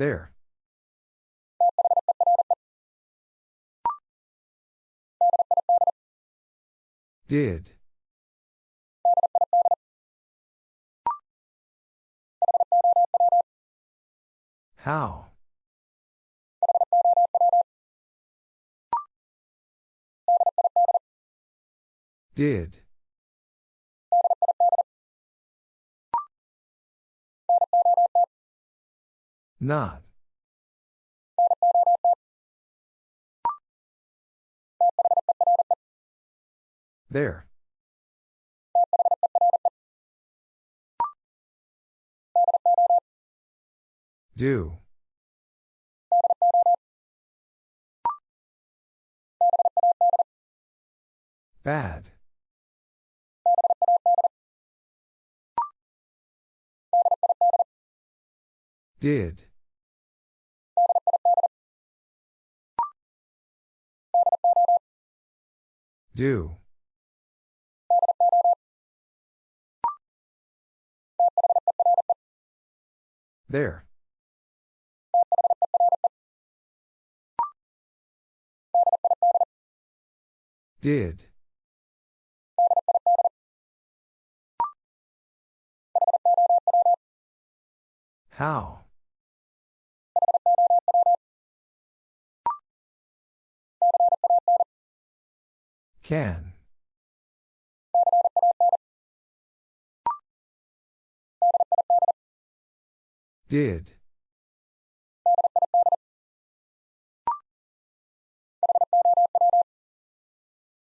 There. Did. How? Did. Not. There. Do. Bad. Did. Do. There. Did. How? Can. Did.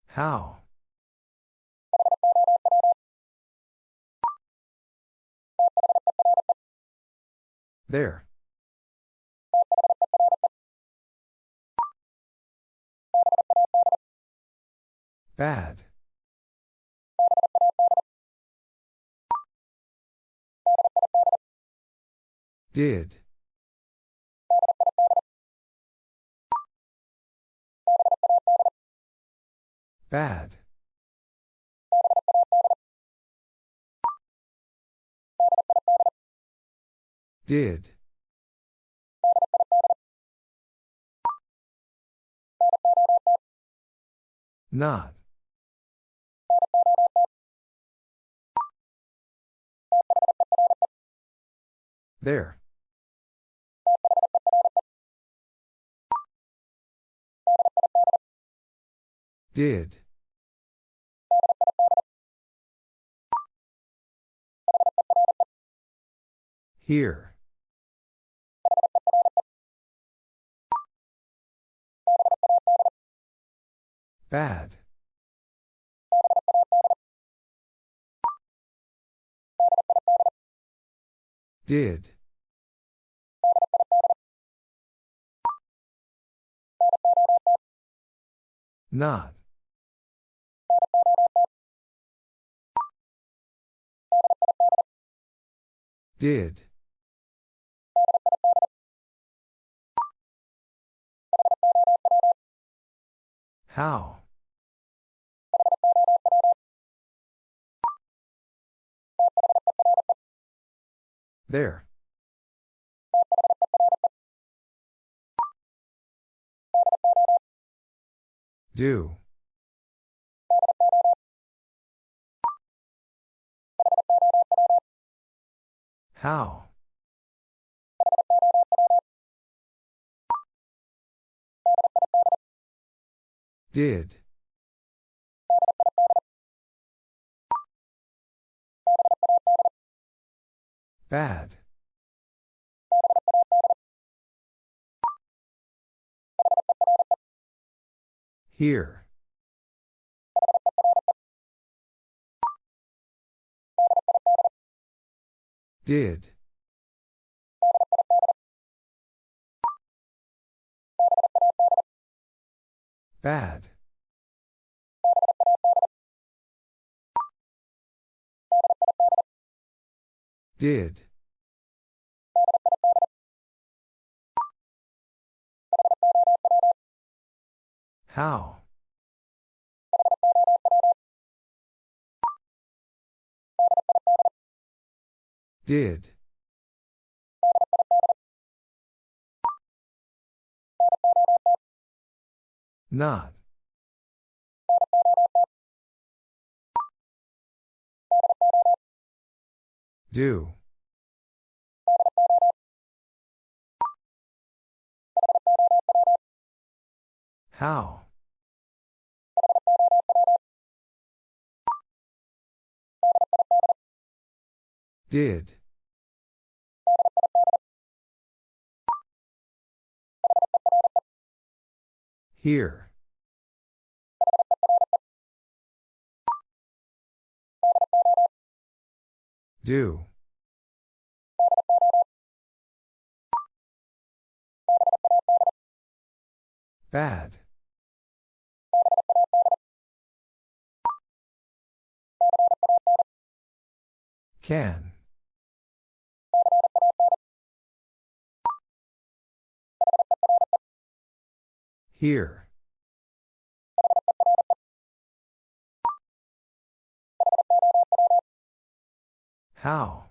How? There. Bad. Did. Bad. Did. Not. There. Did. Here. Bad. Did. Not. Did. How? There. Do. How? Did. Bad. Here. Did. Bad. Did. How? Did. Not. Do. How? Did. Here. Do. Bad. Can. Here. How?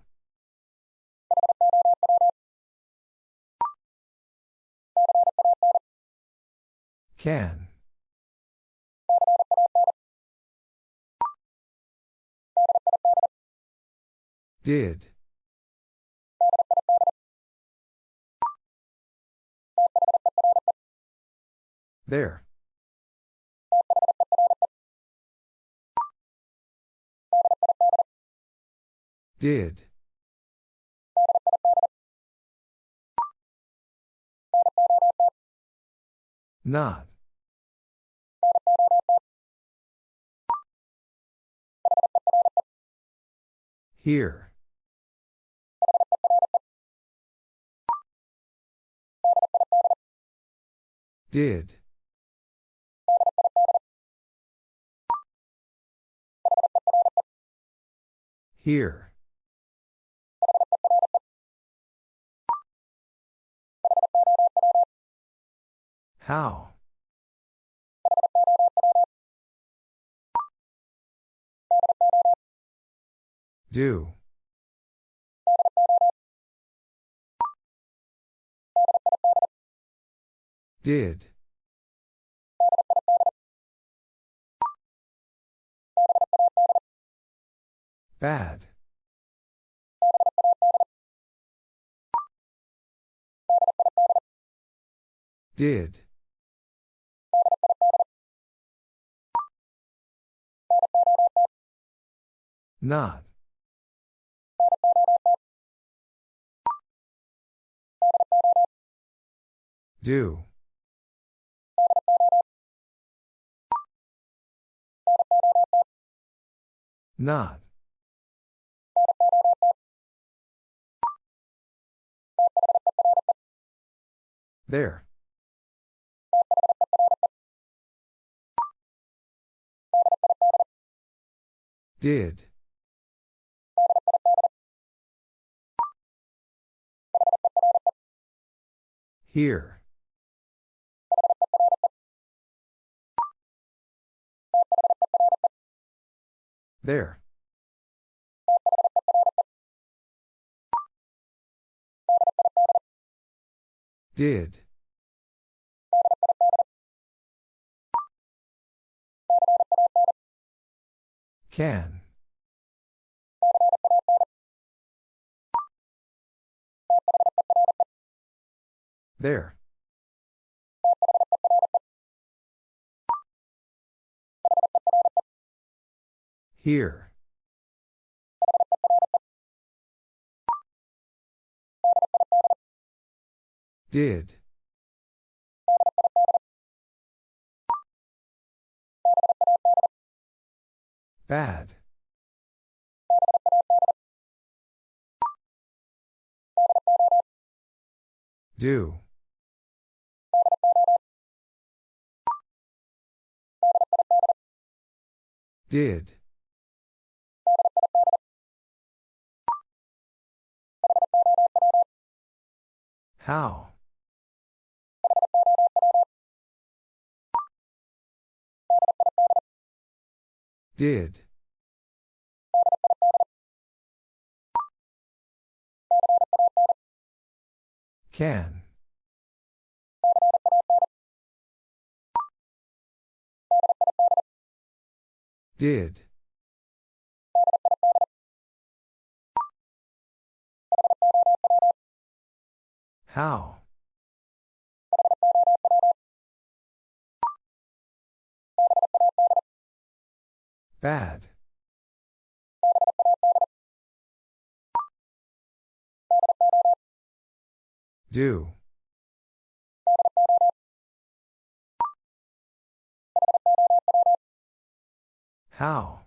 Can. Did. There. Did. Not. Here. Did. Here. How? Do. Did. Bad. Did. Not. Do. Not. There. Did. Here. There. Did. Can. There. Here. Did. Bad. Do. Did. How? Did. Can. Did. How? Bad. Do. How?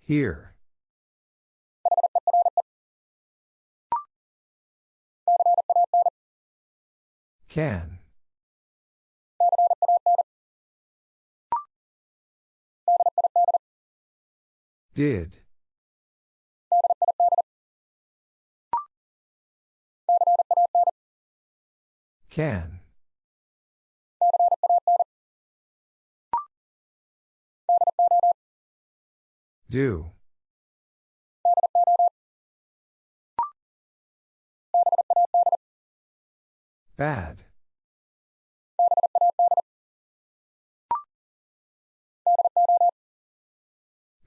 Here. Can. Did. Can. Do. Bad.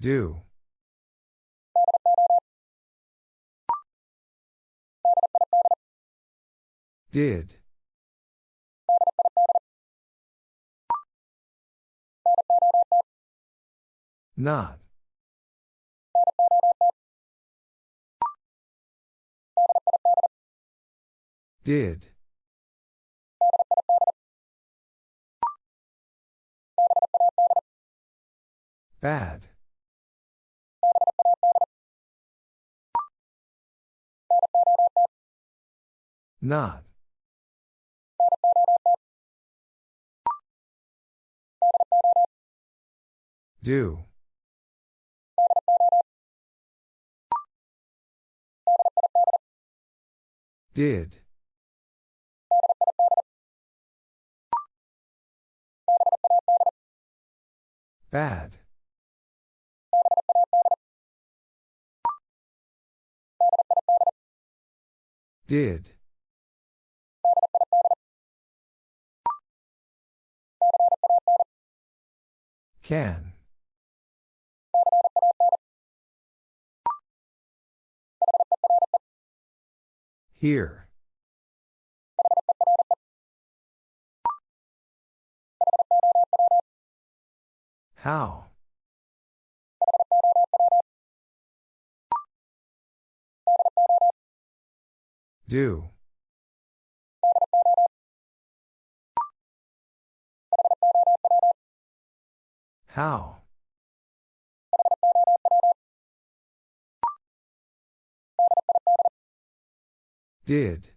Do. Did. Not. Did. Bad. Not. Do. Did. Bad. Did. Can. Here. How? Do. How? Did.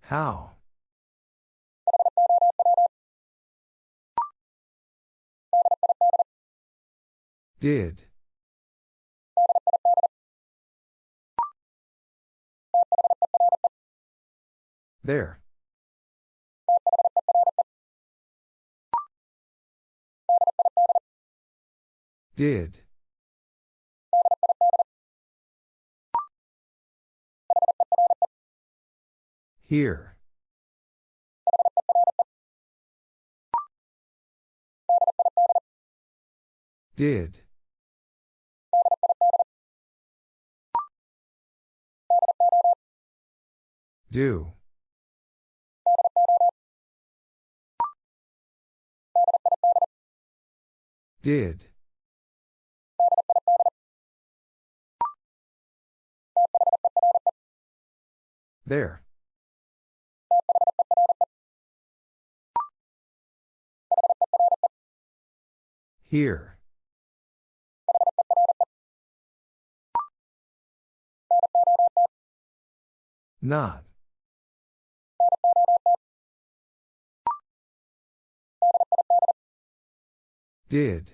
How? Did. There. Did. Here. Did. Do. Did. There. Here. Not. Did.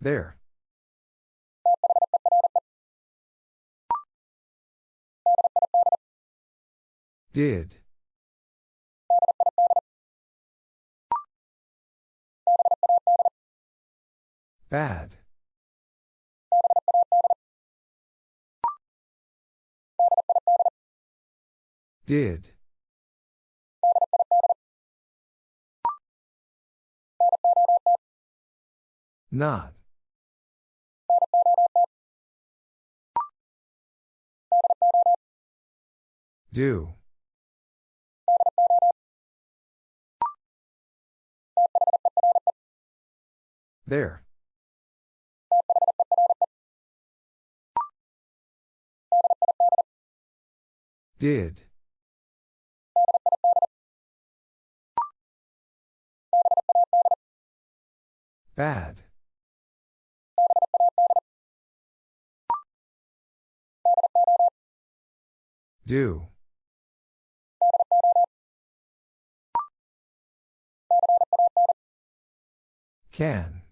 There. Did. Bad. Did. Not. Do. There. Did. Bad. Do. Can.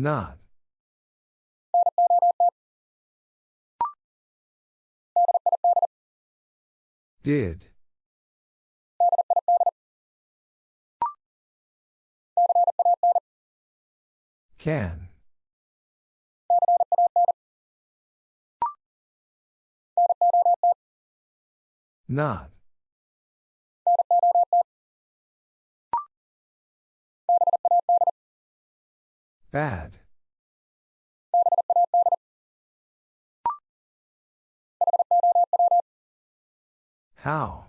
Not. Did. Can. Not. Bad. How?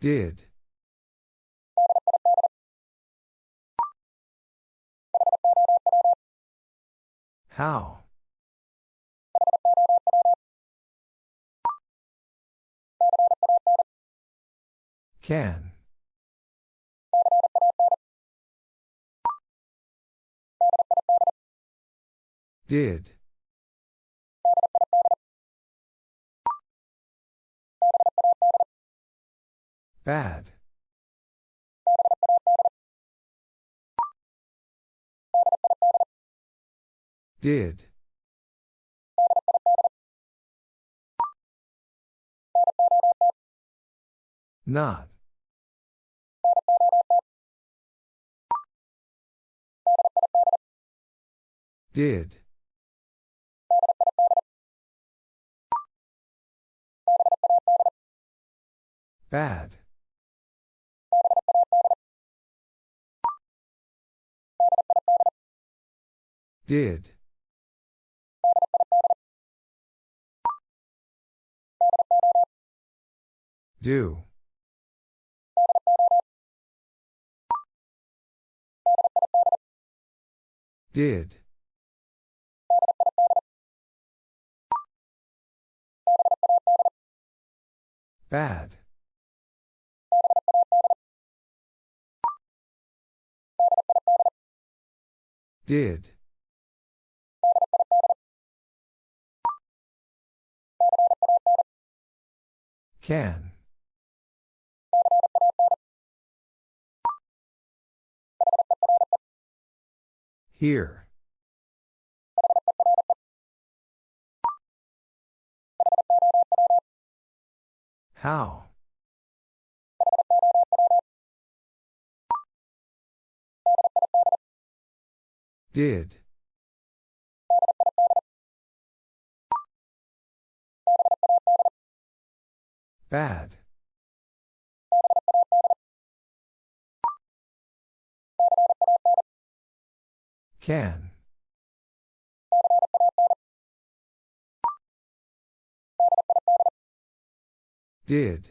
Did. How? Can. Did. Bad. Did. Not. Did. Bad. Did. Do. Did. Bad. Did. Can. Here. How? Did. Bad. Can. Did.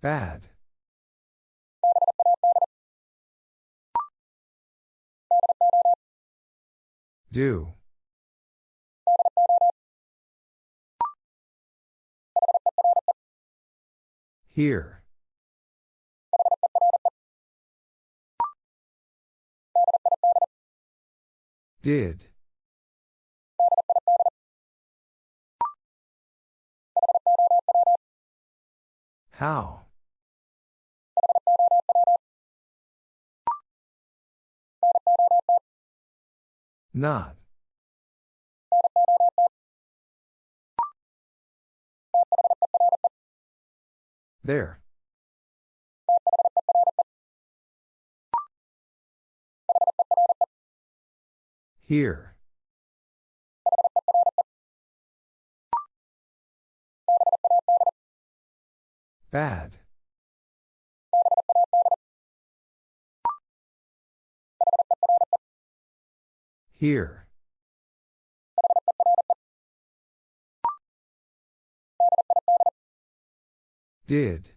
Bad. Do. Here. Did. How? Not. There. Here. Bad. Here. Did.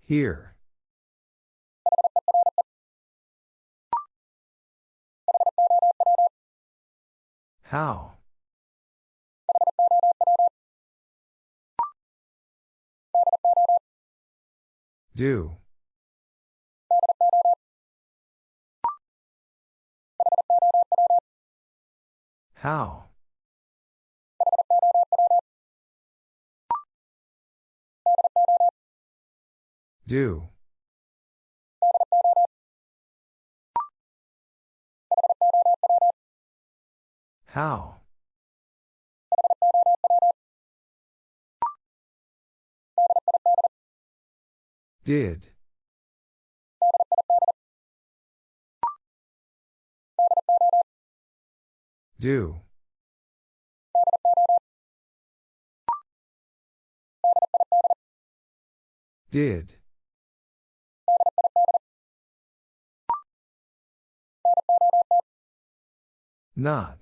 Here. How? Do. How? Do. How? Did. Do. Did. Not.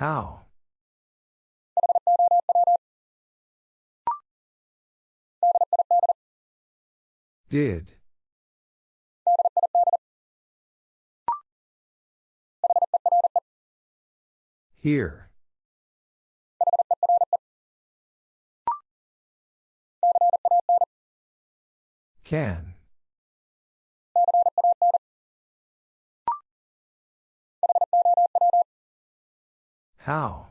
How? Did. Here. Can. How?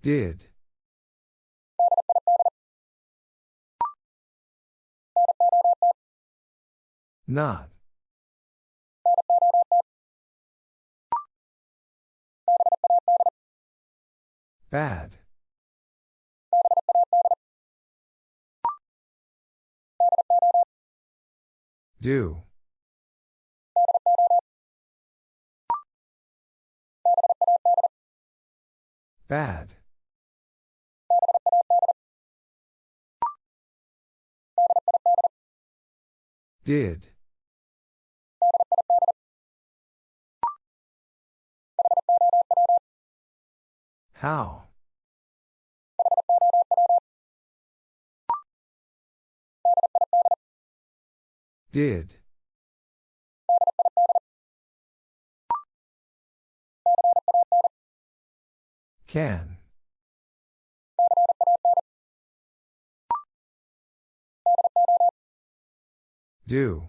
Did. Not. Bad. Do. Bad. Did. How? Did. Can. Do.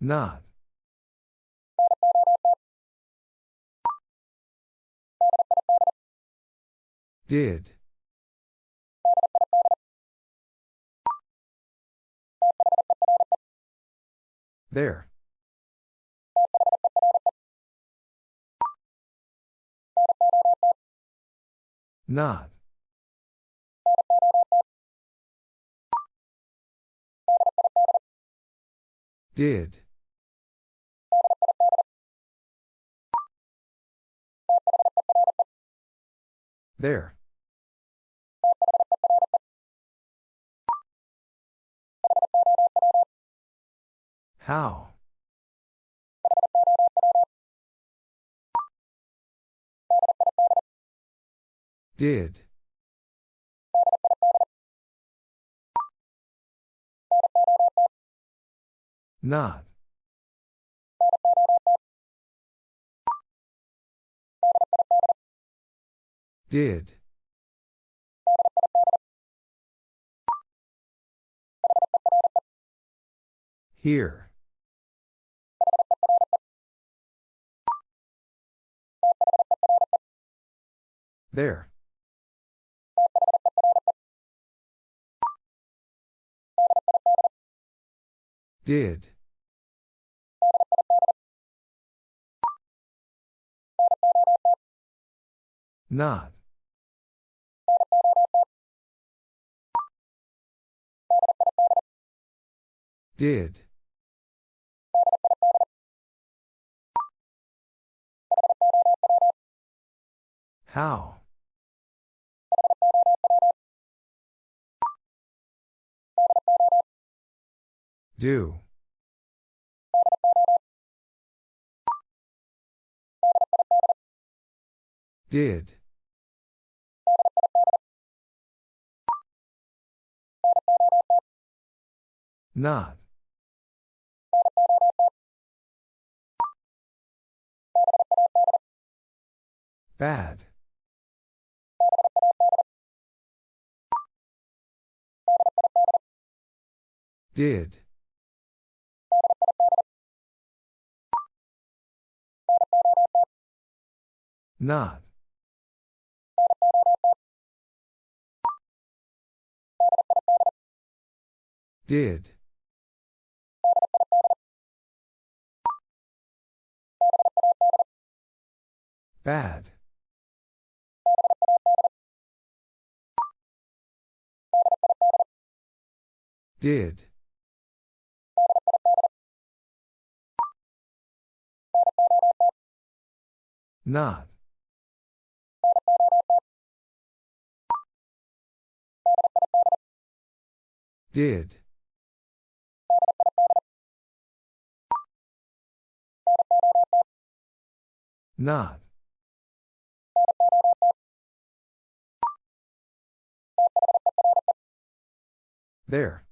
Not. Did. There. Not. Did. There. How? Did. Not. Did. Here. There. Did. Not. Did. How? Do. Did. Not. Bad. Did. Not. Did. Bad. Did. Not. Did. Not. There.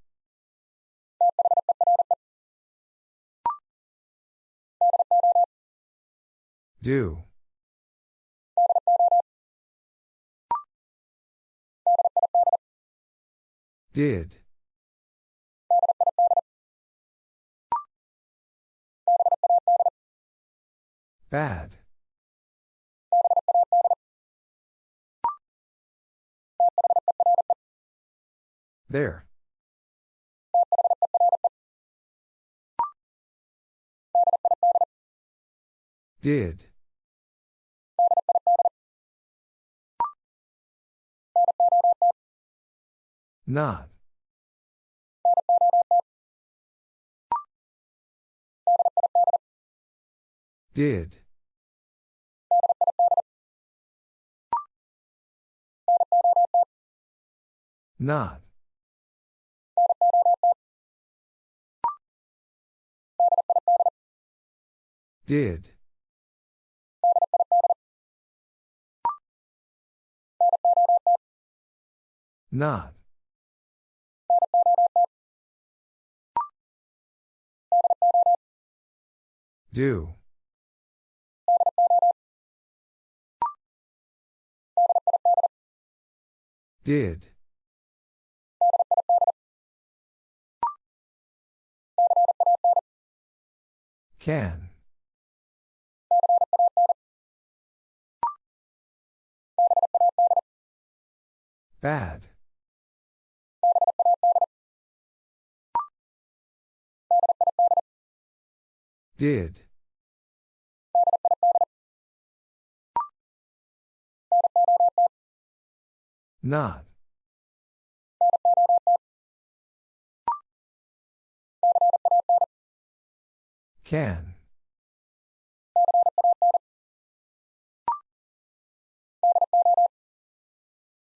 Do. Did. Bad. There. Did. Not. Did. Not. Did. Not. Do. Did. Can. Bad. Did. Not. Can.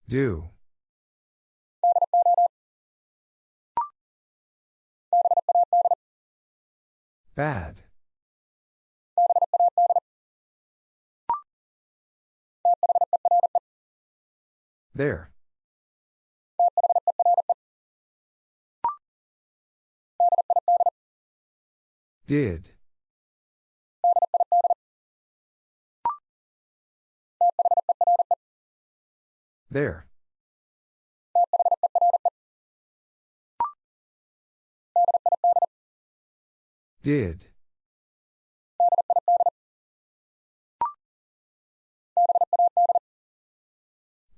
Do. Bad. There. Did. There. Did.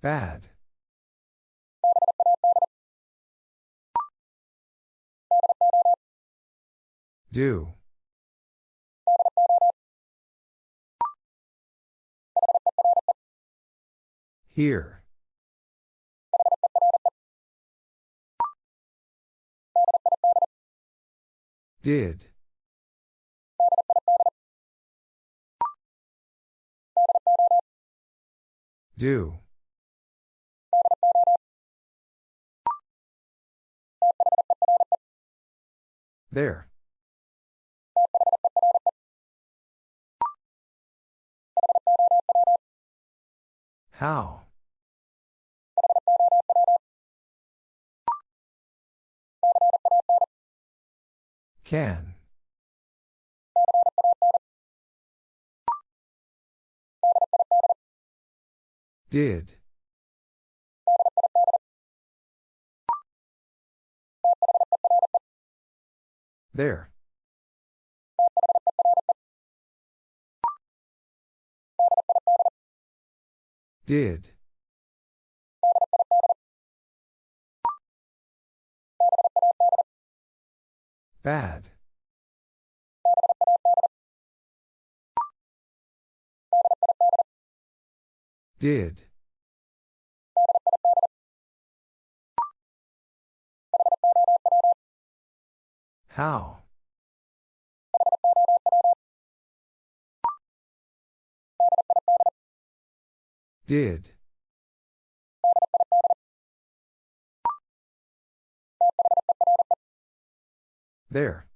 Bad. Do. Here. Did. Do. There. How? Can. Did. There. Did. Bad. Did. How? Did. There.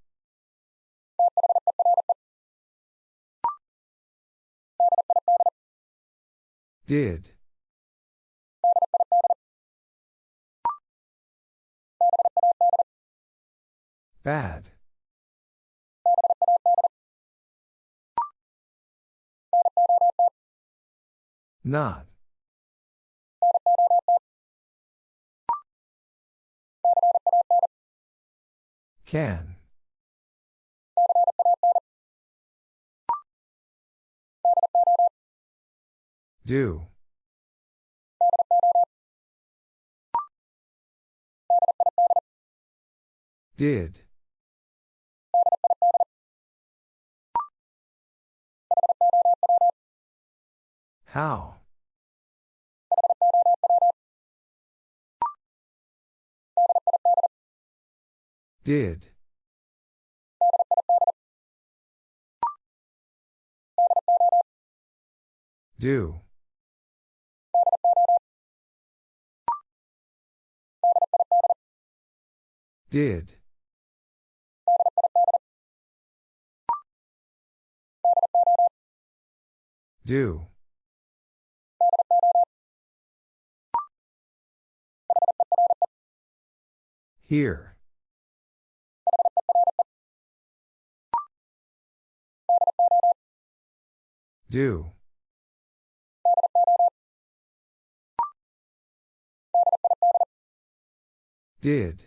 Did. Bad. Not. Can. Do. Did. How? Did. Do. Did. Do. Here. Do. Did.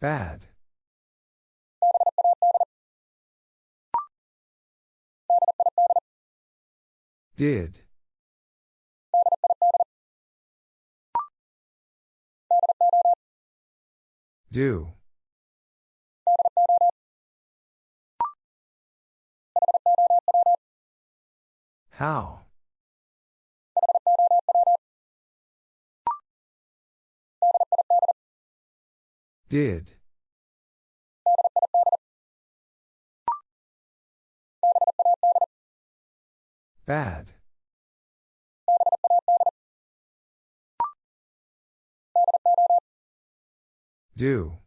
Bad. Did. Do. How? Did. Bad. Do.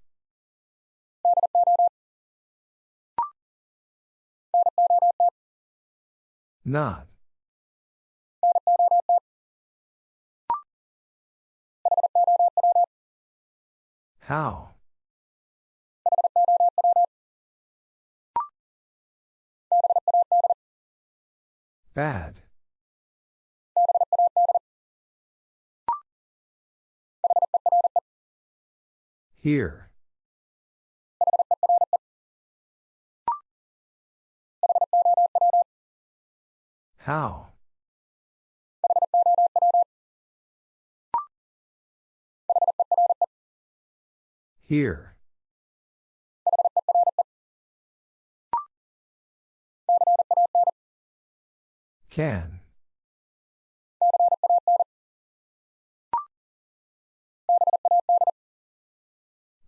Not. How? Bad. Here. How? Here. Can.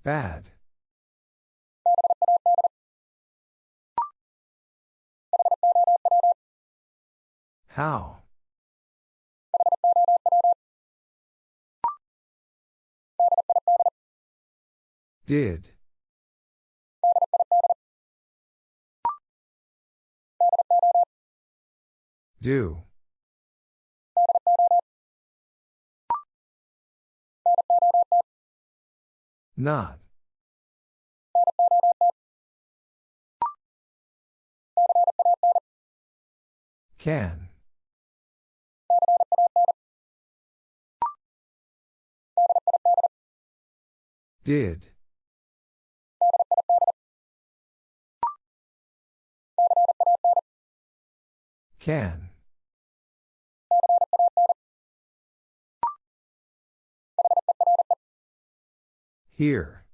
Bad. How? Did. Do. Not. Can. Did. Can. Here.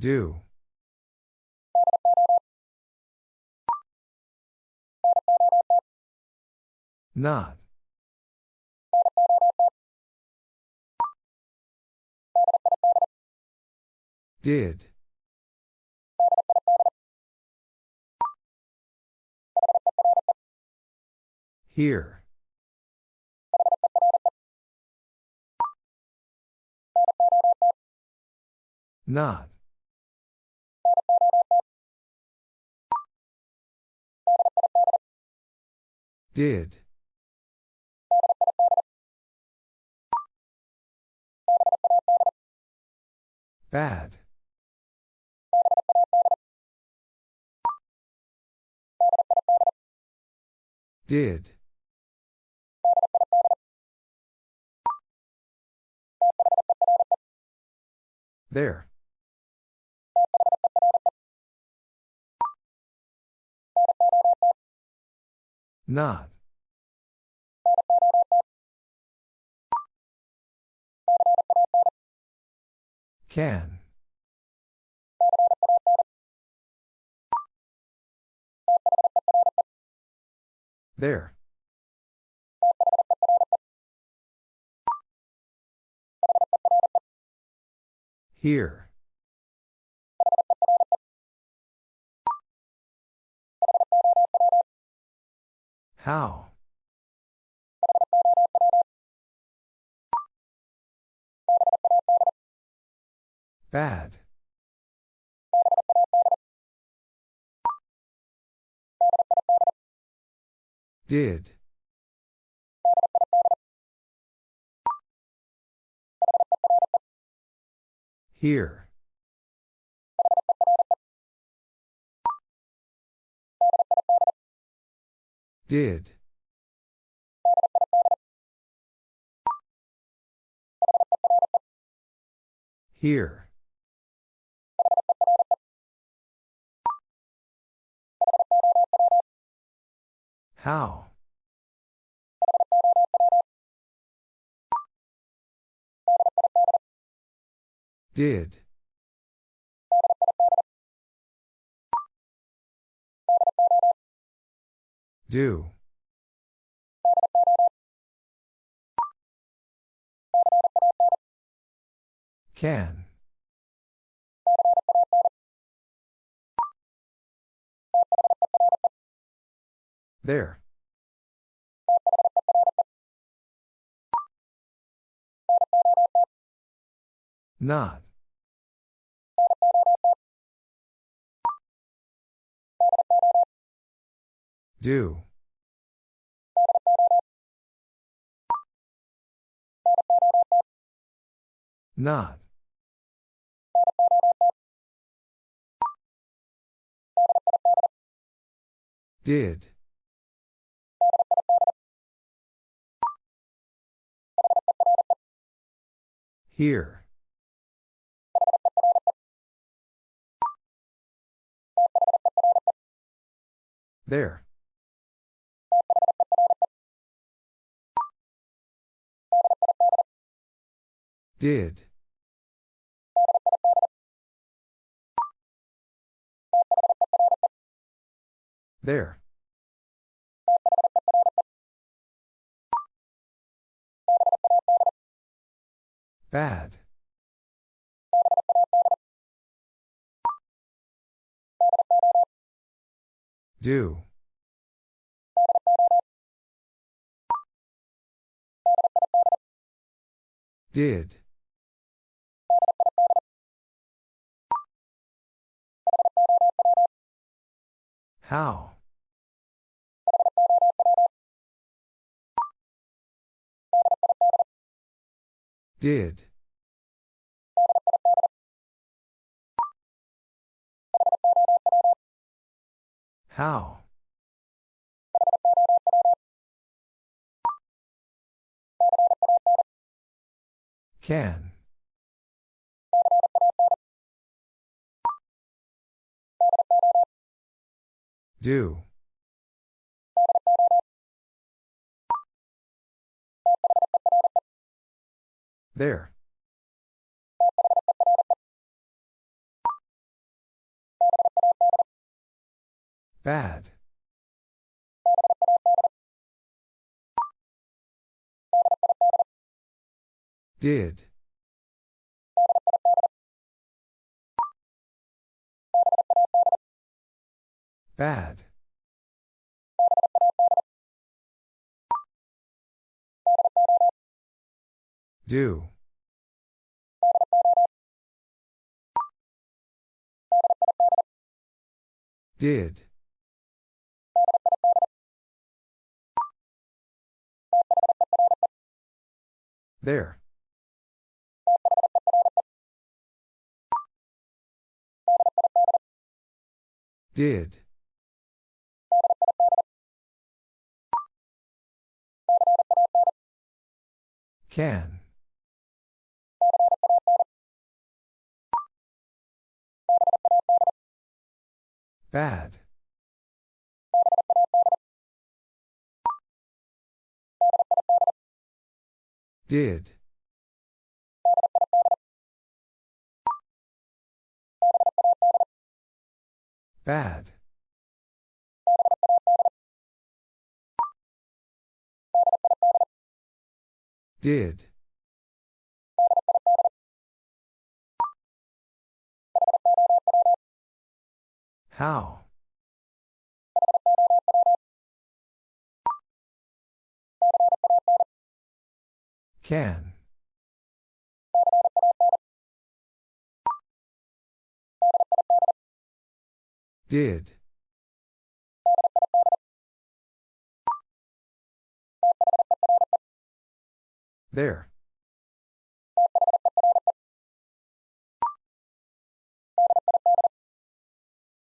Do. Not. Did. Here. Not. Did. Bad. Did. There. Not. Can. There. Here. How? Bad. Did. Here. Did. Here. How? Did. Do. Can. There. Not. Do. Not. Did. Here. There. Did. There. Bad. Do. Did. How? Did. How? Can. Do. There. Bad. Did. Bad. Do. Did. There. Did. Can. Bad. Did. Bad. Did. How? Can. Did. There.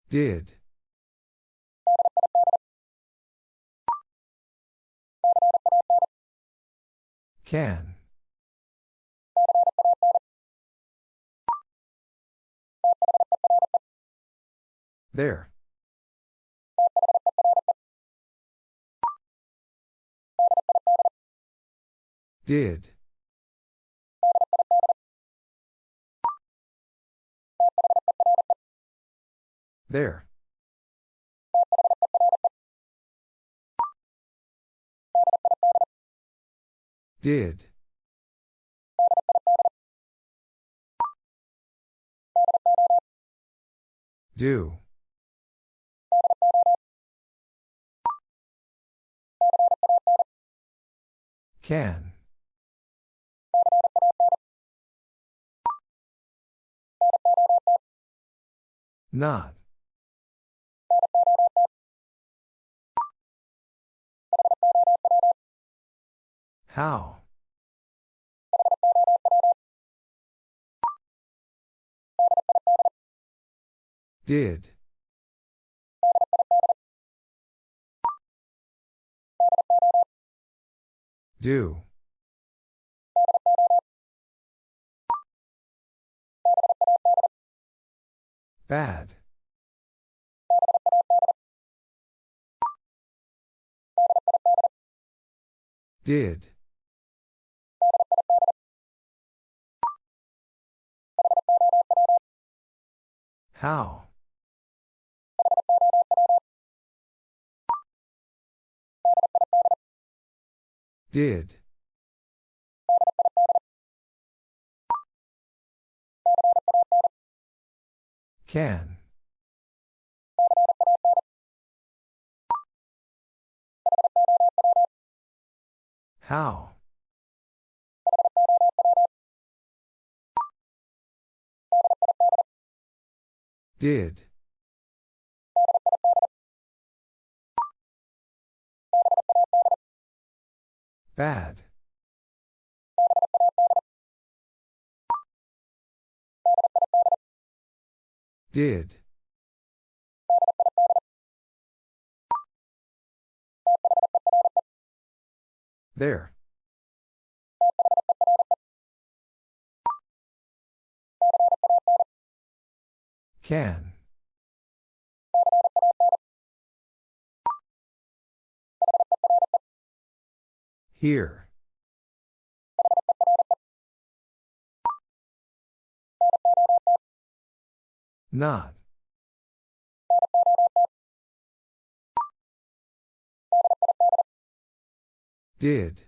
Did. Can. There. Did. There. Did. Do. Can. Not. How? Did. Do. Bad. Did. How? Did. Can. How? Did. Bad. Did. There. Can. Here. Not. Did.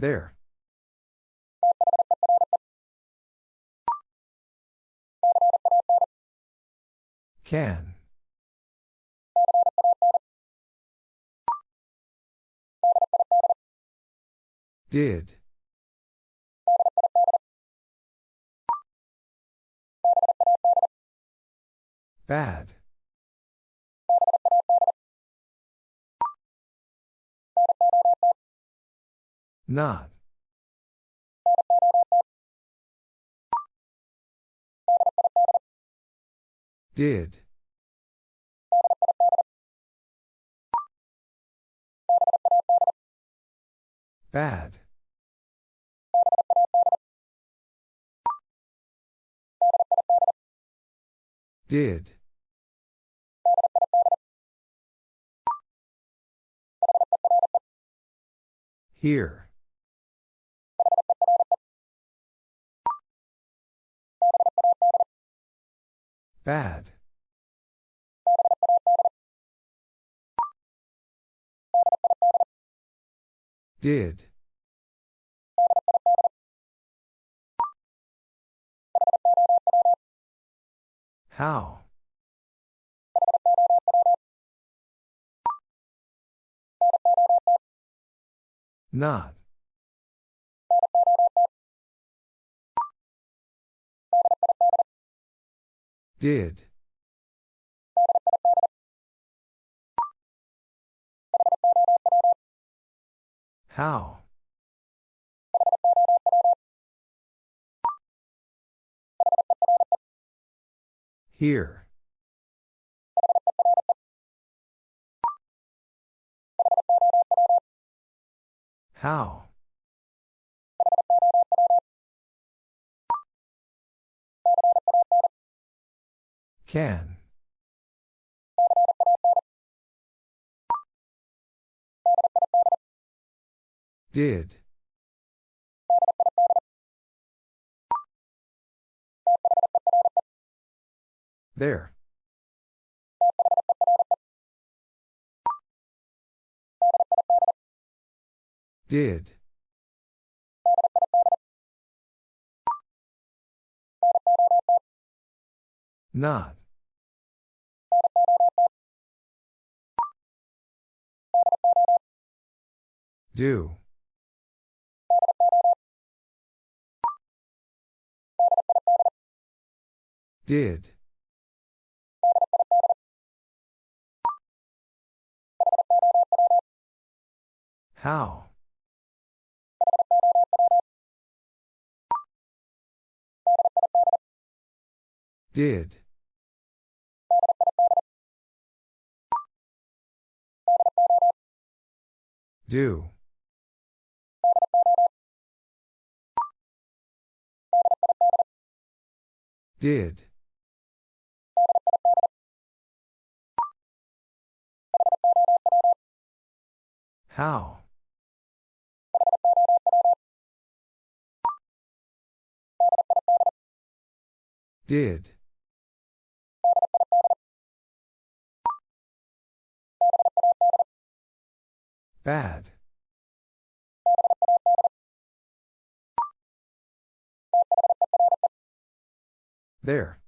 There. Can. Did. Bad. Not. Did. Bad. Did. Here. Bad. Did. How? Not. Did. How? Here. How? Can. Did. There. Did. Not. Do. Did. How? Did. Do. Did. How? Did. Bad. There.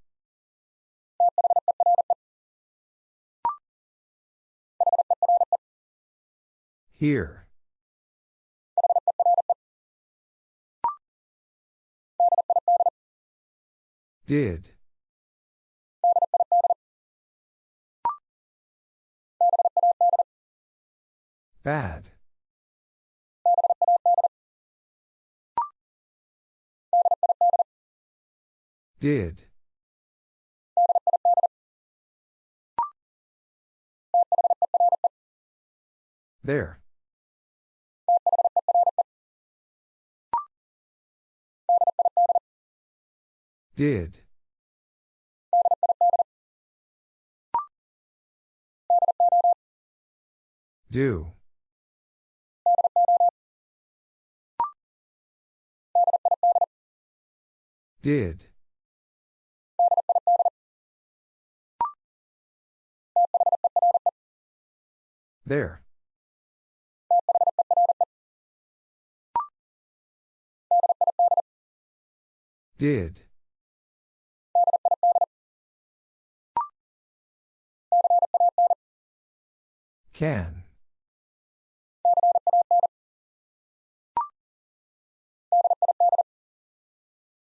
Here. Did. Bad. Did. There. Did. Do. Did. There. Did. Can.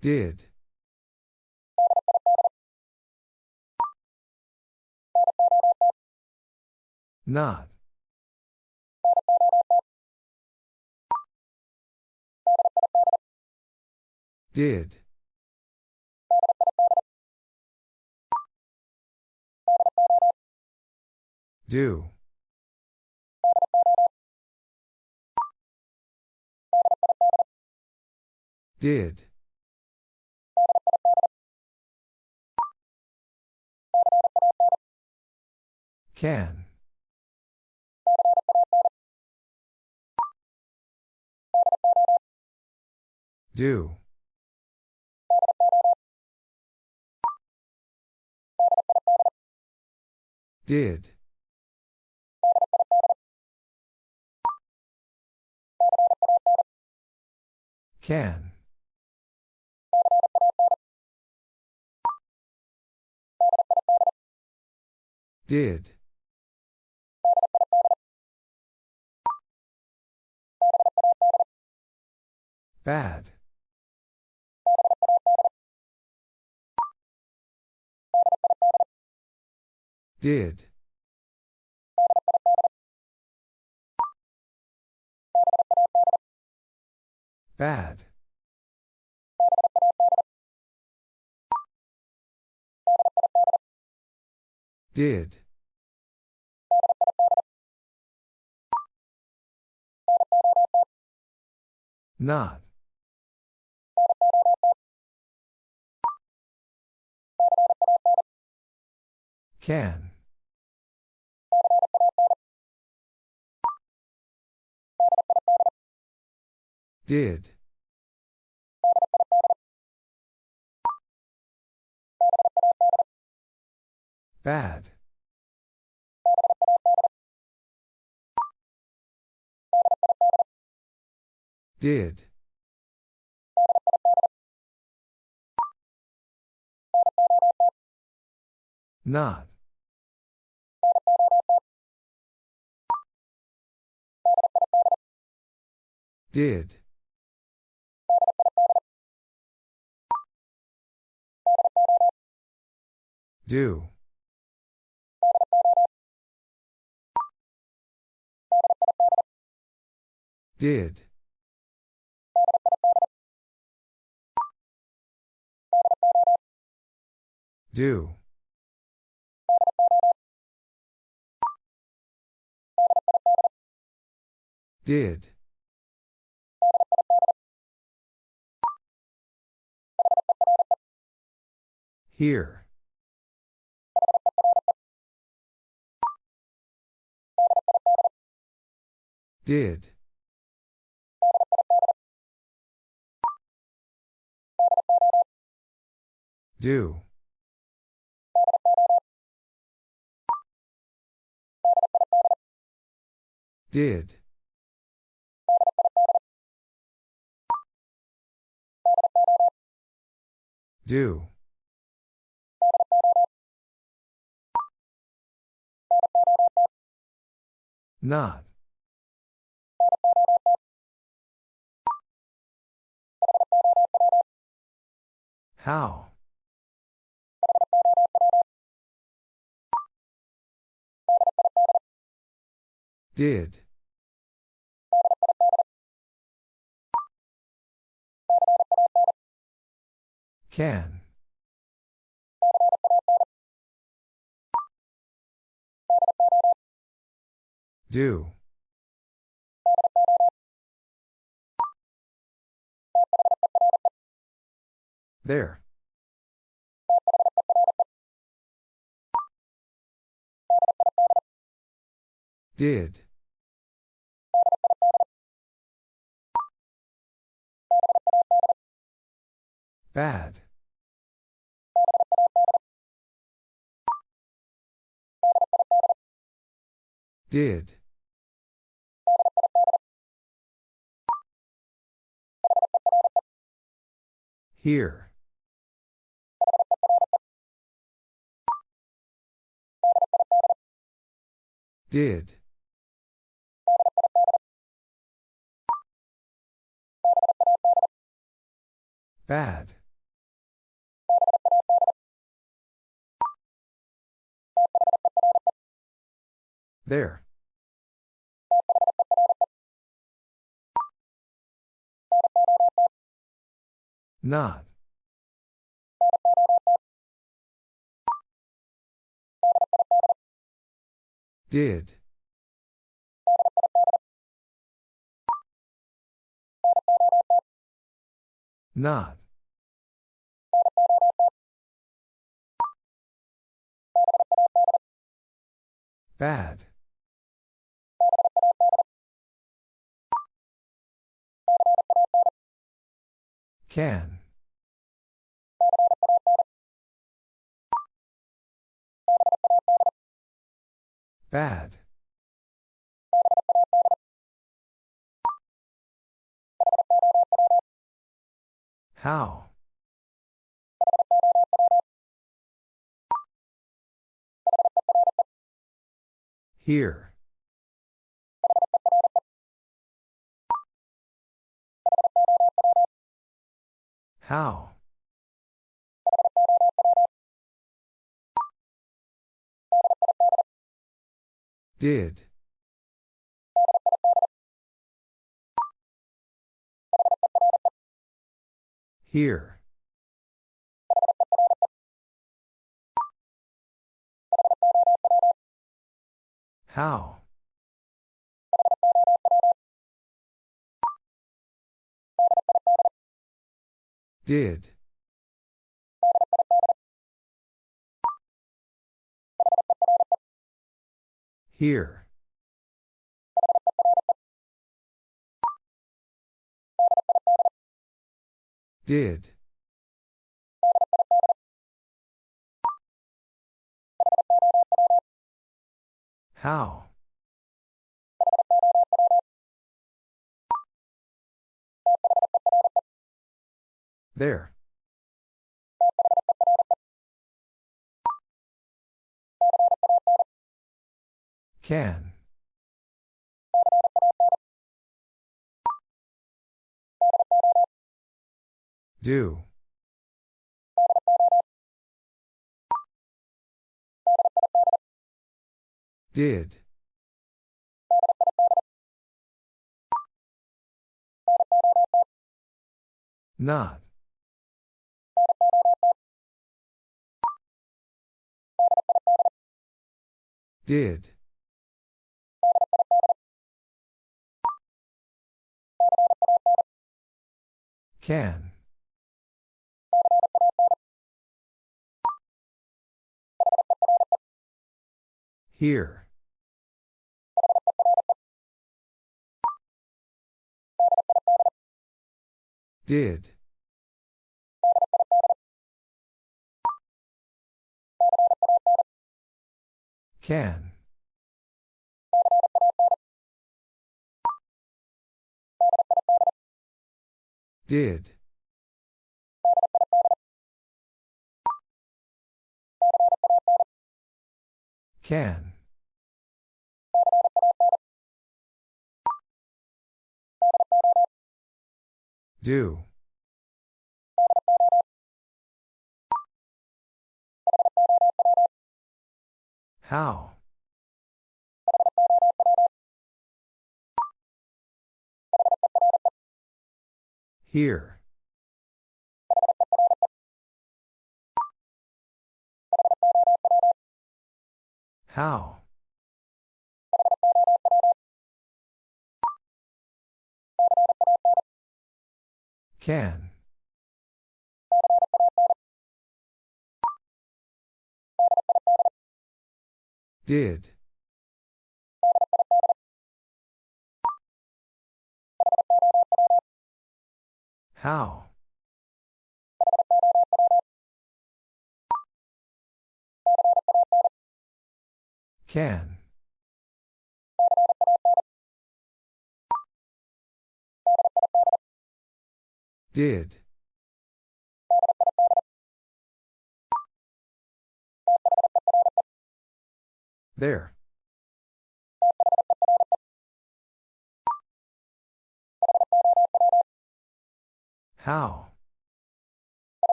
Did. Not. Did. Do. Did. Can. Do. Did. Can. Did. Bad. Did. Bad. Did. Not. Can. Did. Bad. Did. Not. Did. Do. Did. Do. Did. Here. Did. Do. Did. Do. Not. How? Did. Can. Do. There. Did. Bad. Did. Here. Did. Bad. There. Not. Did. Not. Bad. Can. Bad. How? Here. How? Did. Here. How? Did. Here. Did. How? There. Can. Do. Did. Not. Did. Can. Here. Did. Can. Did. Can. Do. How? Here. How? Can. Did. How? Can. Did. There. How?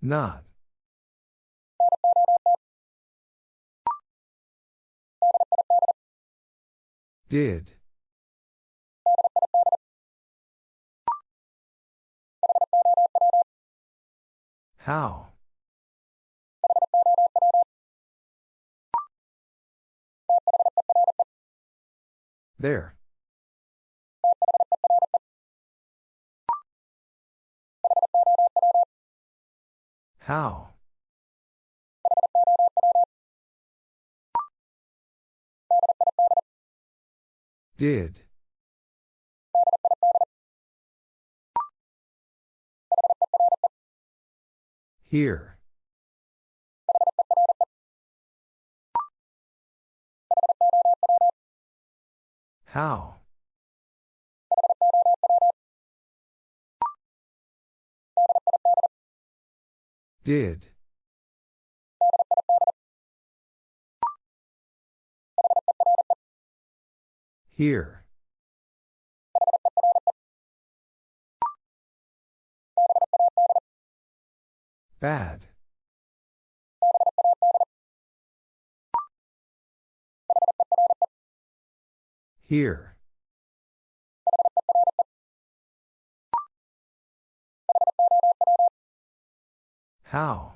Not. Did. How? There. How? Did. Here. How? Did. Here. Bad. Here. How?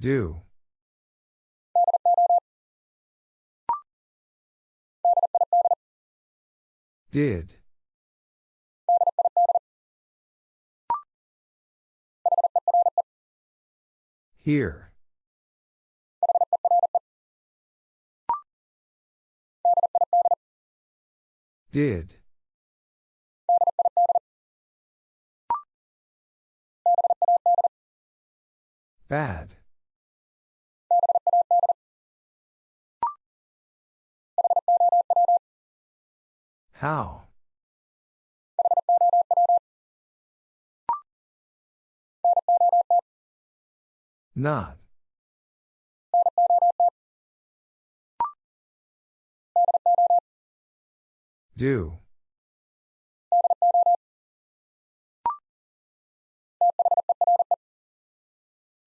Do. Did. Here. Did. Bad. How? Not. Do.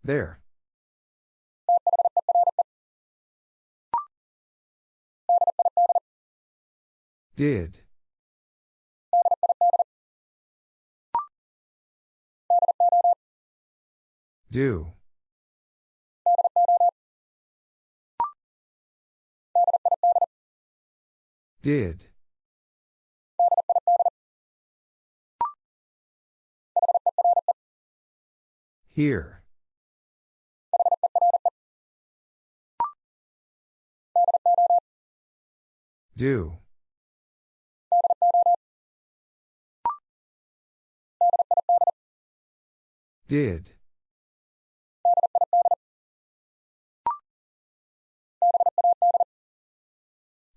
There. Did. Do. Did. Here. Do. Did.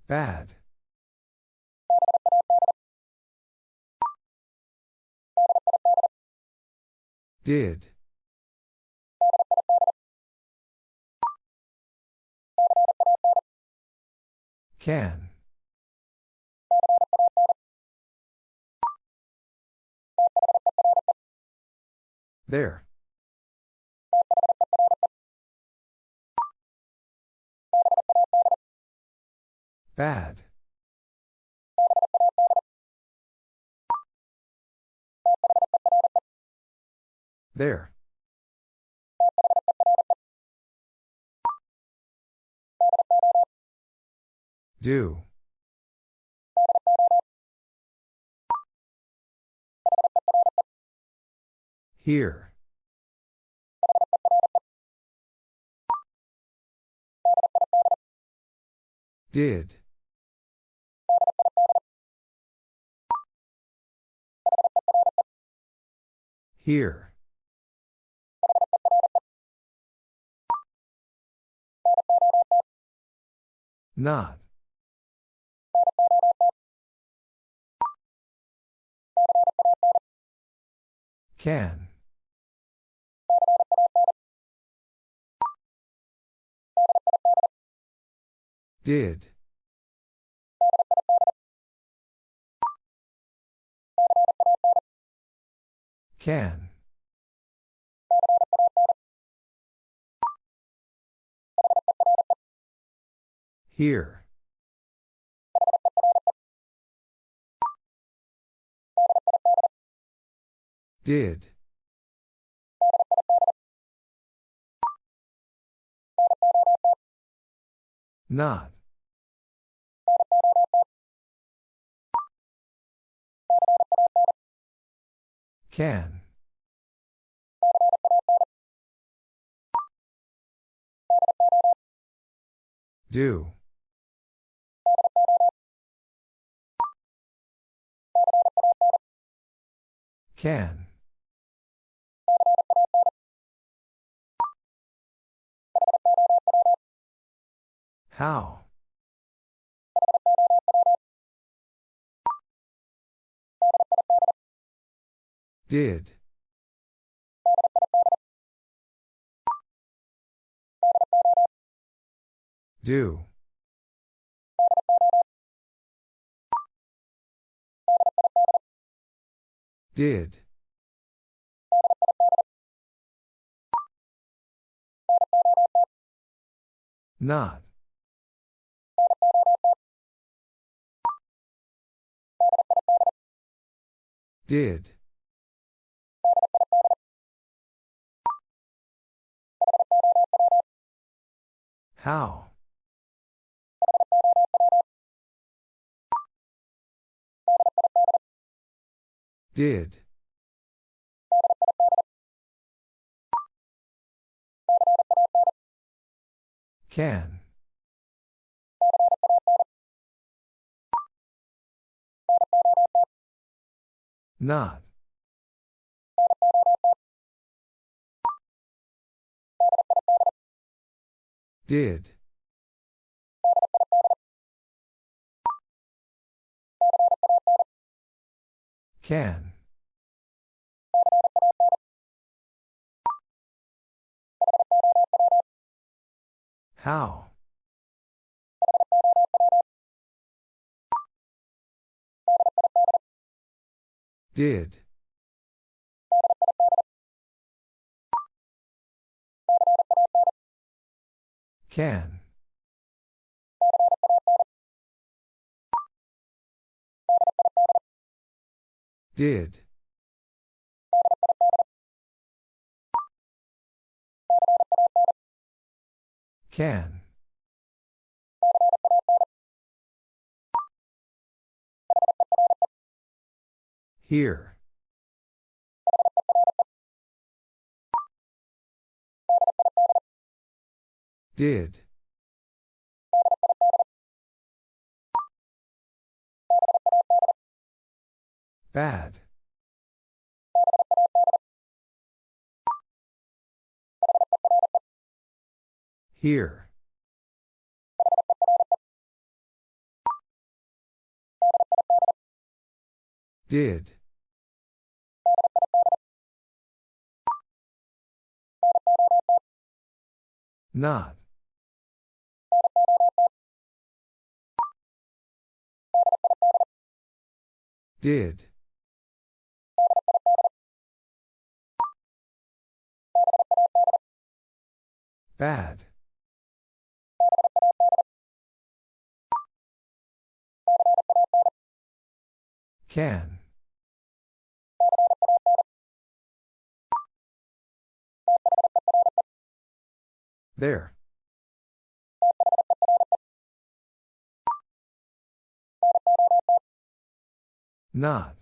Bad. Did. Can. There. Bad. There. Do. Here. Did. Here. Not. Can. Did. Can. Here. Did. Not. Can. Do. Can. How? Did. Do. Did. Not. Did. How? Did. Can. Not. Did. Can. How? Did. Can. Did. Can. Here. Did. Bad. Here. Did. Not. Did. Bad. Can. There. Not.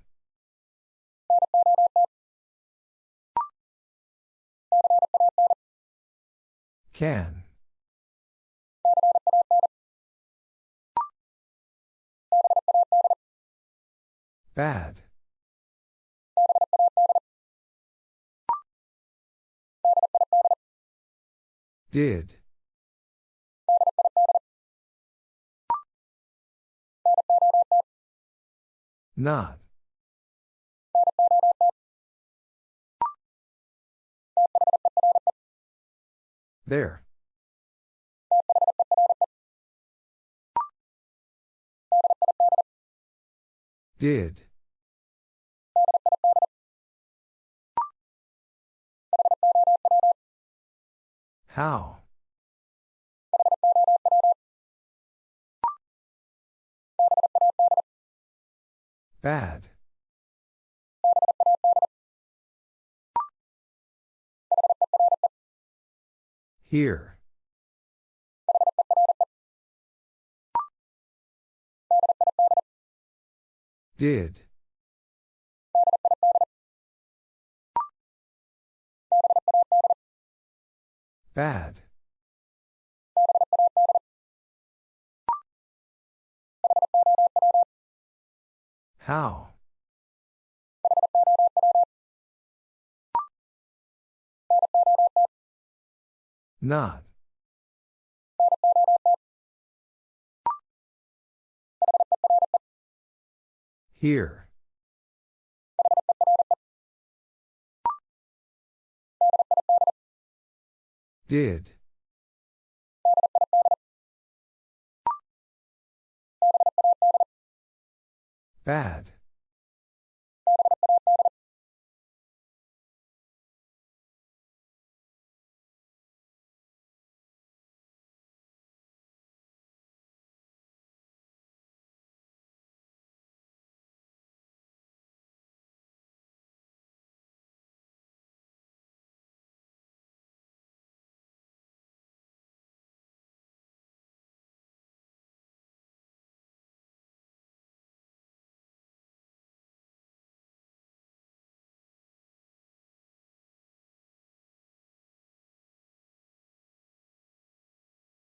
Can. Bad. Did. Not. There. Did. How? Bad. Here. Did. Bad. How? Not. Here. Did. Bad.